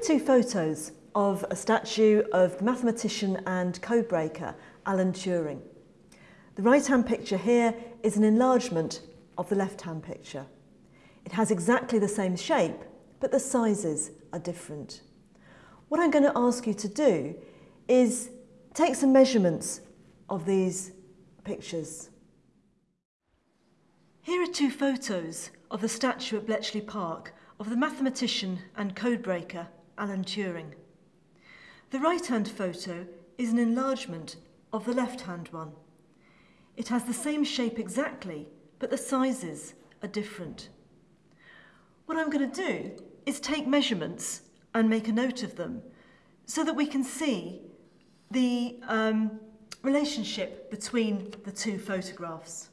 are two photos of a statue of the mathematician and codebreaker Alan Turing. The right-hand picture here is an enlargement of the left-hand picture. It has exactly the same shape, but the sizes are different. What I'm going to ask you to do is take some measurements of these pictures. Here are two photos of the statue at Bletchley Park of the mathematician and codebreaker Alan Turing. The right-hand photo is an enlargement of the left-hand one. It has the same shape exactly, but the sizes are different. What I'm going to do is take measurements and make a note of them so that we can see the um, relationship between the two photographs.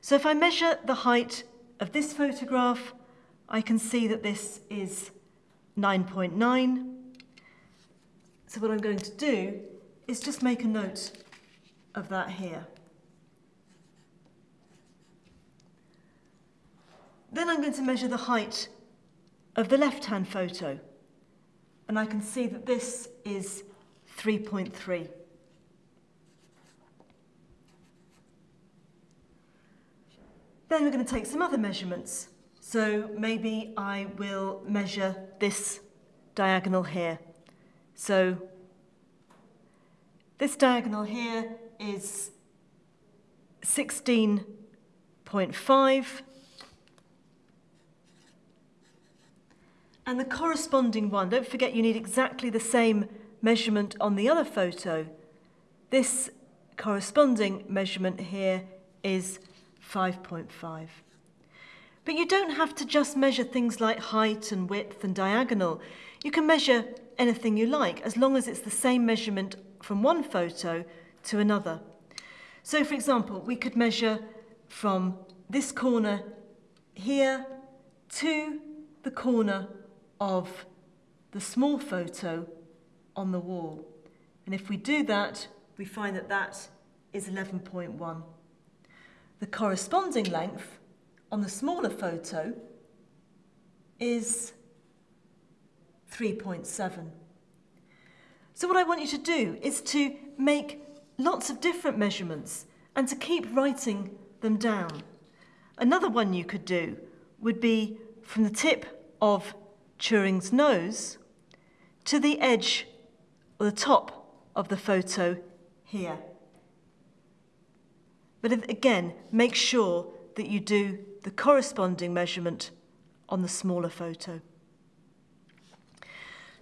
So if I measure the height of this photograph, I can see that this is 9.9. .9. So what I'm going to do is just make a note of that here. Then I'm going to measure the height of the left-hand photo. And I can see that this is 3.3. Then we're going to take some other measurements. So maybe I will measure this diagonal here. So this diagonal here is 16.5 and the corresponding one, don't forget you need exactly the same measurement on the other photo. This corresponding measurement here is 5.5. But you don't have to just measure things like height and width and diagonal. You can measure anything you like as long as it's the same measurement from one photo to another. So for example, we could measure from this corner here to the corner of the small photo on the wall. And if we do that, we find that that is 11.1. The corresponding length on the smaller photo is 3.7. So what I want you to do is to make lots of different measurements and to keep writing them down. Another one you could do would be from the tip of Turing's nose to the edge or the top of the photo here. But again, make sure that you do the corresponding measurement on the smaller photo.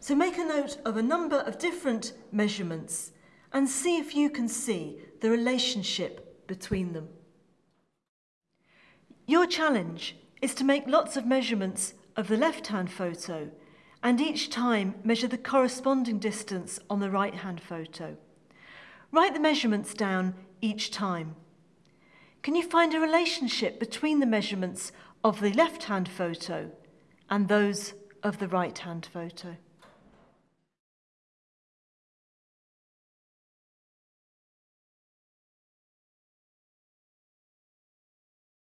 So make a note of a number of different measurements and see if you can see the relationship between them. Your challenge is to make lots of measurements of the left-hand photo and each time measure the corresponding distance on the right-hand photo. Write the measurements down each time. can you find a relationship between the measurements of the left-hand photo and those of the right-hand photo?